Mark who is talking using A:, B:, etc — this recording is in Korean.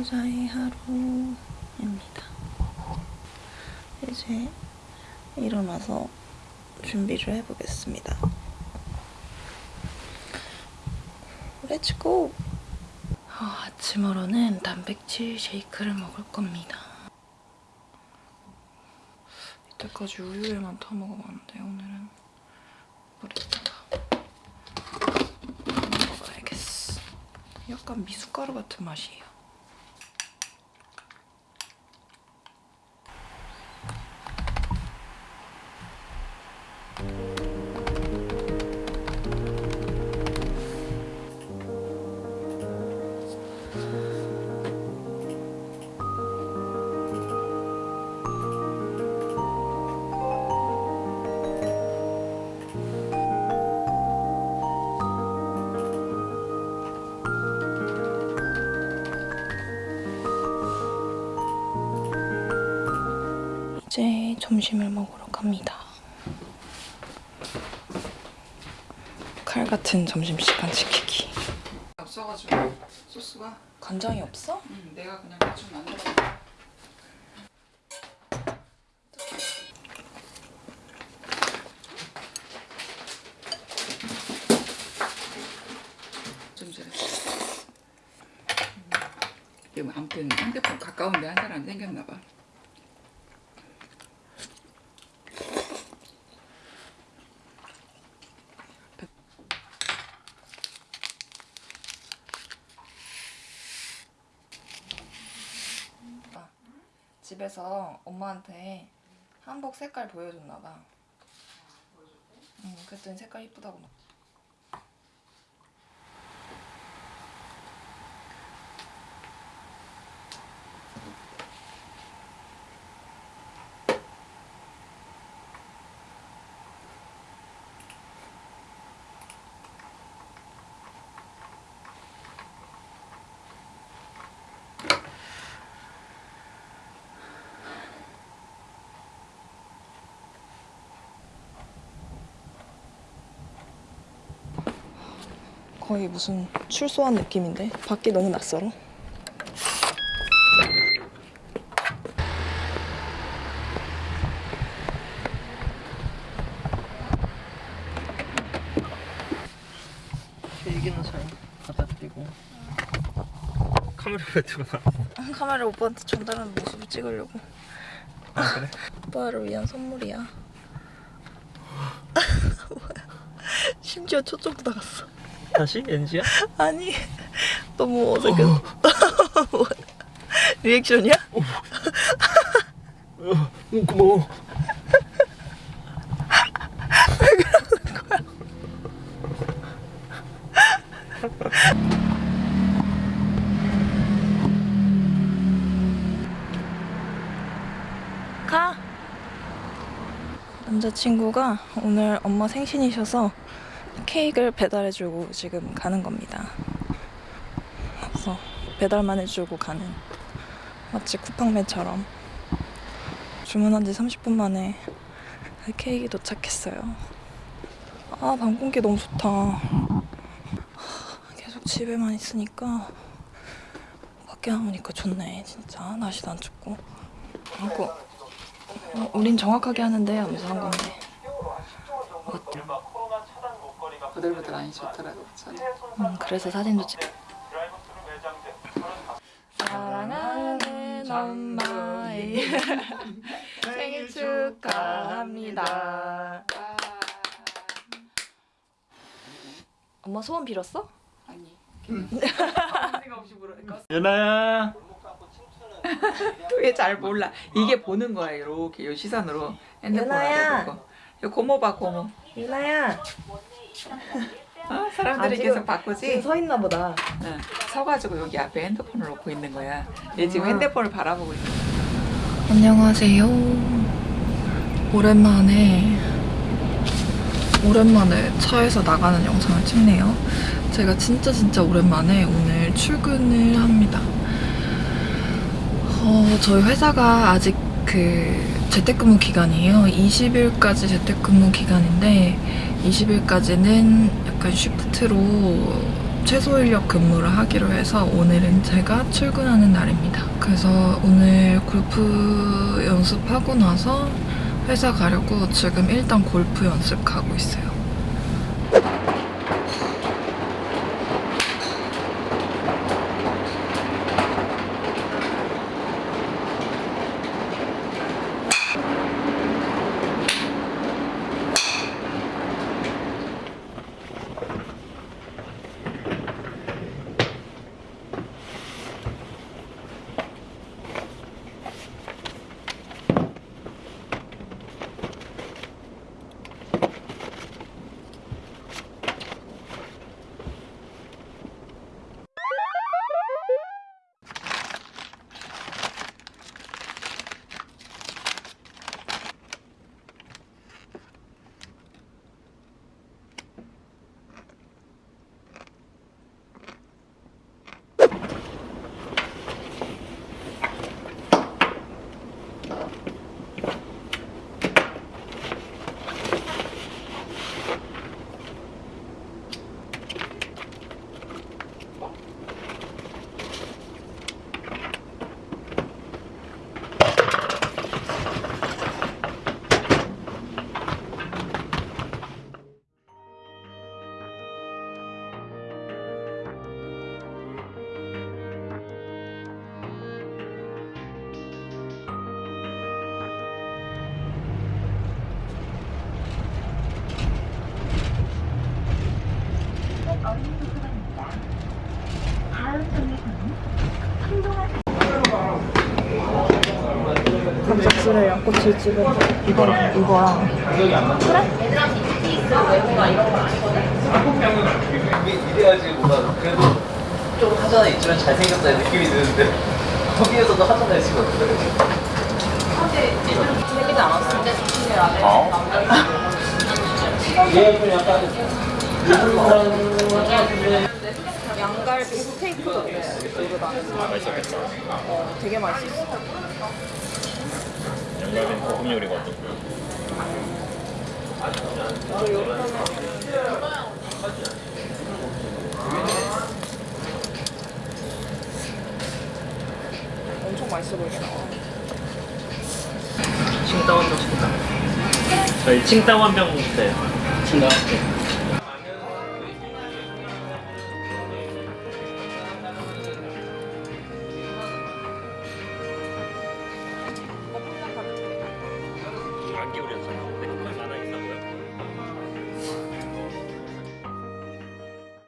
A: 재택근무자의 하루입니다. 이제 일어나서 준비를 해보겠습니다. Let's go! 아, 아침으로는 단백질 쉐이크를 먹을 겁니다. 이때까지 우유에만 타먹어봤는데 오늘은 물에다가 먹어야겠어. 약간 미숫가루 같은 맛이에요. 이제 점심을 먹으러 갑니다. 칼 같은 점심시간 지키기.
B: 없어가지고 소스가
A: 간장이 없어?
B: 음, 내가 그냥 대충 만들어 좀 전에 음, 이거 아무튼 핸드폰 가까운데 한 사람 생겼나 봐
A: 집에서 엄마한테 한복 색깔 보여줬나 봐. 응, 그랬더니 색깔 이쁘다고 막. 거의 무슨 출소한 느낌인데 밖이 너무 낯설어.
C: 일기는 잘 드리고 카메라 왜 들고 나?
A: 카메라 오빠한테 전달하는 모습을 찍으려고.
C: 아 그래?
A: 오빠를 위한 선물이야. 심지어 초점도 나갔어.
C: 다시? NG야?
A: 아니 너무 어색해서. 뭐야. 리액션이야?
C: 어, 고마워
A: 가. 남자친구가 오늘 엄마 생신이셔서 케이크를 배달해주고 지금 가는 겁니다. 그래서 배달만 해주고 가는 마치 쿠팡맨처럼 주문한 지 30분 만에 케이크 도착했어요. 아, 방 공기 너무 좋다. 하, 계속 집에만 있으니까 밖에 나오니까 좋네, 진짜. 날씨도 안 춥고. 그리고 어, 우린 정확하게 하는데 하면서 한 건데. 어때?
B: 보들보들 많이 좋더라고 저는
A: 음, 그래서 사진도 찍. 사랑하는 엄마의 생일 축하합니다. 엄마 소원 빌었어?
B: 아니
C: 연아야
B: 그게 잘 몰라 이게 보는 거야 이렇게 요 시선으로
A: 연아야.
B: 핸드폰을 보고 요 고모 봐 고모
A: 유나야.
B: 어? 사람들이
A: 아, 지금-
B: 계속 바꾸지
A: 지금 서 있나 보다.
B: 응. 서가지고 여기 앞에 핸드폰을 놓고 있는 거야 얘 지금
A: 아.
B: 핸드폰을 바라보고 있어
A: 안녕하세요. 오랜만에 오랜만에 차에서 나가는 영상을 찍네요. 제가 진짜 진짜 오랜만에 오늘 출근을 합니다. 어, 저희 회사가 아직 그 재택근무 기간이에요. 20일까지 재택근무 기간인데 20일까지는 약간 쉬프트로 최소 인력 근무를 하기로 해서 오늘은 제가 출근하는 날입니다. 그래서 오늘 골프 연습하고 나서 회사 가려고 지금 일단 골프 연습 가고 있어요.
D: 갑작스레 양꼬치 집은 이거랑 이거랑
E: 그래도 좀 하잖아 있지만 잘생겼다는 느낌이 드는데 거기에서도 지금. 얘좀 약간
D: 양갈비 스테이크도 그랬어. 이거 나는.
C: 맛있었겠다.
D: 어, 되게 맛있었어.
C: 양갈비는 볶음 요리거든.
D: 엄청 맛있어.
C: 칭따오 한병 시켰다. 저희 칭따오 한병 주세요. 칭따오? 샀는데.